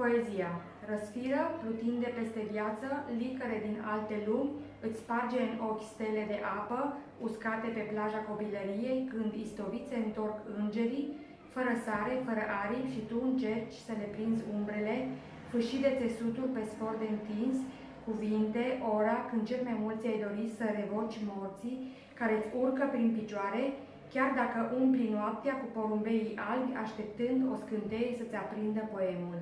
Poezia Răsfiră, plutinde peste viață, licăre din alte lumi, îți sparge în ochi stele de apă, uscate pe plaja copilăriei, când istovițe întorc îngerii, fără sare, fără aripi și tu încerci să le prinzi umbrele, fâșii de țesuturi pe sfor de întins, cuvinte, ora, când cel mai mulți ai dori să revoci morții, care îți urcă prin picioare, chiar dacă umpli noaptea cu porumbeii albi, așteptând o scânteie să-ți aprindă poemul.